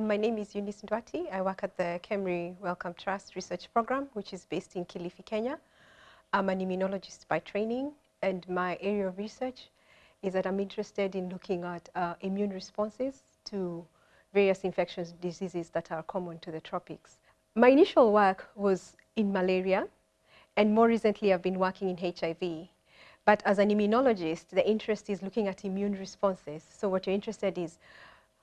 My name is Eunice Nduati. I work at the KEMRI Wellcome Trust Research Program, which is based in Kilifi, Kenya. I'm an immunologist by training, and my area of research is that I'm interested in looking at uh, immune responses to various infectious diseases that are common to the tropics. My initial work was in malaria, and more recently I've been working in HIV. But as an immunologist, the interest is looking at immune responses. So what you're interested is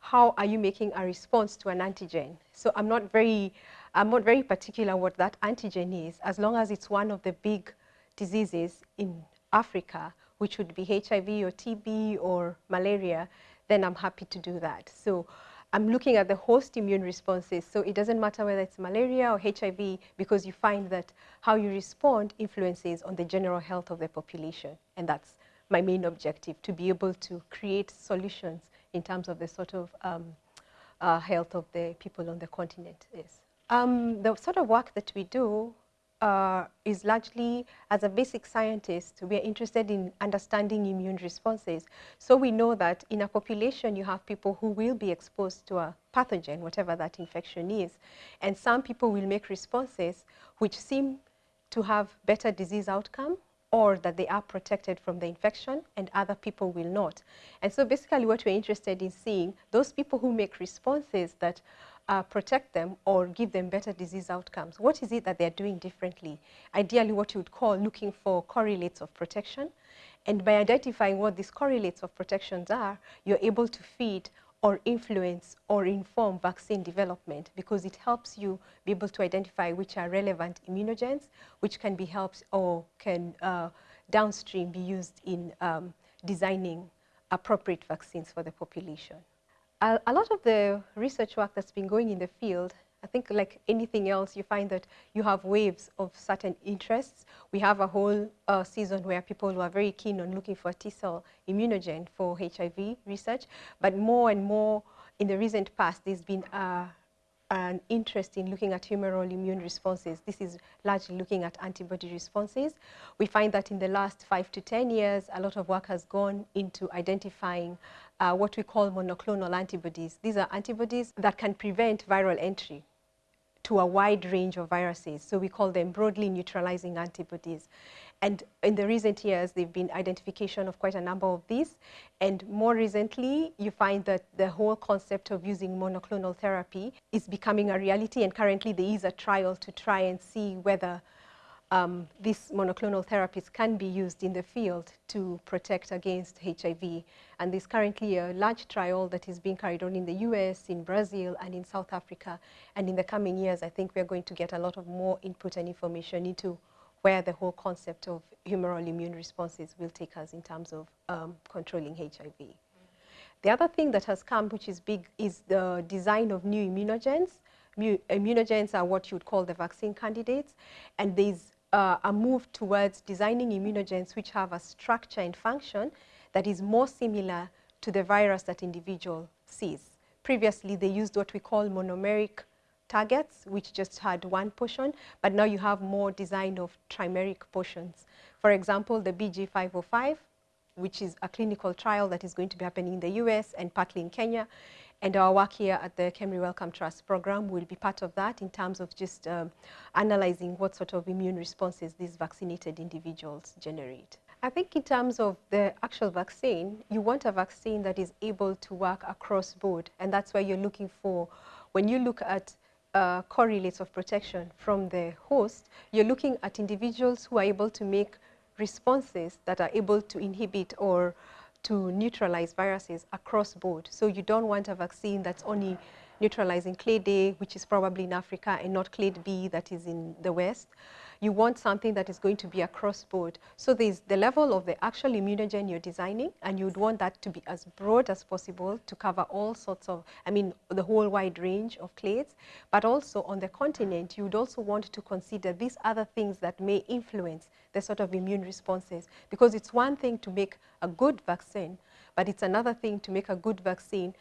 how are you making a response to an antigen? So I'm not very, I'm not very particular what that antigen is, as long as it's one of the big diseases in Africa, which would be HIV or TB or malaria, then I'm happy to do that. So I'm looking at the host immune responses. So it doesn't matter whether it's malaria or HIV because you find that how you respond influences on the general health of the population. And that's my main objective, to be able to create solutions in terms of the sort of um, uh, health of the people on the continent is. Um, the sort of work that we do uh, is largely, as a basic scientist, we are interested in understanding immune responses. So we know that in a population, you have people who will be exposed to a pathogen, whatever that infection is. And some people will make responses which seem to have better disease outcome or that they are protected from the infection and other people will not. And so basically what we're interested in seeing, those people who make responses that uh, protect them or give them better disease outcomes, what is it that they're doing differently? Ideally what you would call looking for correlates of protection. And by identifying what these correlates of protections are, you're able to feed or influence or inform vaccine development because it helps you be able to identify which are relevant immunogens, which can be helped or can uh, downstream be used in um, designing appropriate vaccines for the population. A, a lot of the research work that's been going in the field I think like anything else, you find that you have waves of certain interests. We have a whole uh, season where people who are very keen on looking for T-cell immunogen for HIV research, but more and more in the recent past, there's been an interest in looking at humoral immune responses. This is largely looking at antibody responses. We find that in the last five to 10 years, a lot of work has gone into identifying uh, what we call monoclonal antibodies. These are antibodies that can prevent viral entry to a wide range of viruses. So we call them broadly neutralizing antibodies. And in the recent years, there have been identification of quite a number of these. And more recently, you find that the whole concept of using monoclonal therapy is becoming a reality. And currently, there is a trial to try and see whether um, these monoclonal therapies can be used in the field to protect against HIV. And there's currently a large trial that is being carried on in the US, in Brazil, and in South Africa. And in the coming years, I think we're going to get a lot of more input and information into where the whole concept of humoral immune responses will take us in terms of um, controlling HIV. The other thing that has come, which is big, is the design of new immunogens. immunogens are what you would call the vaccine candidates, and there's uh, a move towards designing immunogens which have a structure and function that is more similar to the virus that individual sees. Previously, they used what we call monomeric targets, which just had one portion, but now you have more design of trimeric portions. For example, the BG505, which is a clinical trial that is going to be happening in the US and partly in Kenya, and our work here at the KEMRI Wellcome Trust program will be part of that in terms of just um, analyzing what sort of immune responses these vaccinated individuals generate. I think in terms of the actual vaccine, you want a vaccine that is able to work across board, and that's where you're looking for, when you look at uh, correlates of protection from the host, you're looking at individuals who are able to make responses that are able to inhibit or to neutralize viruses across board. So you don't want a vaccine that's only neutralizing clade A, which is probably in Africa, and not clade B that is in the West. You want something that is going to be across board. So there's the level of the actual immunogen you're designing, and you'd want that to be as broad as possible to cover all sorts of, I mean, the whole wide range of clades. But also on the continent, you would also want to consider these other things that may influence the sort of immune responses. Because it's one thing to make a good vaccine, but it's another thing to make a good vaccine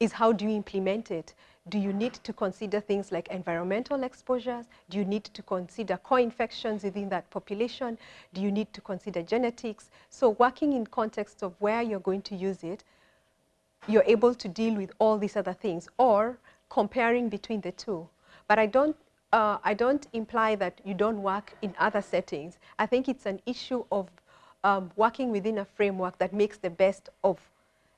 is how do you implement it? Do you need to consider things like environmental exposures? Do you need to consider co-infections within that population? Do you need to consider genetics? So working in context of where you're going to use it, you're able to deal with all these other things. Or comparing between the two. But I don't, uh, I don't imply that you don't work in other settings. I think it's an issue of um, working within a framework that makes the best of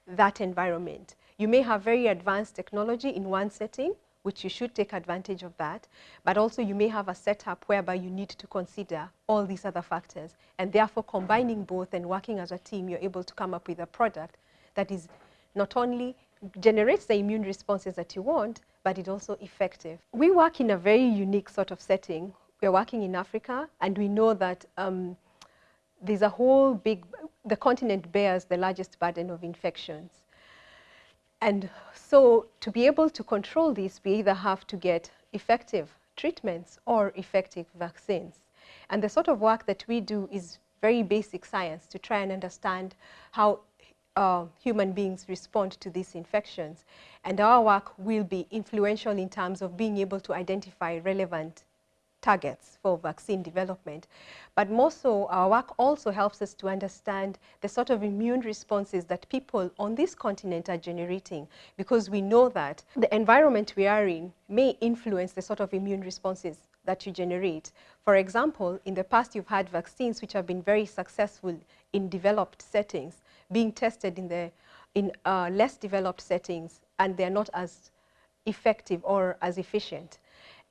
that environment. You may have very advanced technology in one setting, which you should take advantage of that, but also you may have a setup whereby you need to consider all these other factors. And therefore, combining both and working as a team, you're able to come up with a product that is not only generates the immune responses that you want, but it's also effective. We work in a very unique sort of setting. We're working in Africa, and we know that um, there's a whole big, the continent bears the largest burden of infections. And so to be able to control this, we either have to get effective treatments or effective vaccines. And the sort of work that we do is very basic science to try and understand how uh, human beings respond to these infections. And our work will be influential in terms of being able to identify relevant targets for vaccine development. But more so, our work also helps us to understand the sort of immune responses that people on this continent are generating, because we know that the environment we are in may influence the sort of immune responses that you generate. For example, in the past, you've had vaccines which have been very successful in developed settings, being tested in, the, in uh, less developed settings, and they're not as effective or as efficient.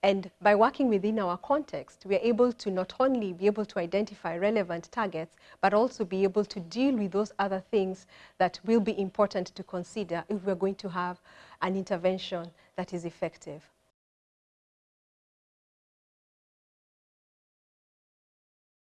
And by working within our context, we are able to not only be able to identify relevant targets, but also be able to deal with those other things that will be important to consider if we're going to have an intervention that is effective.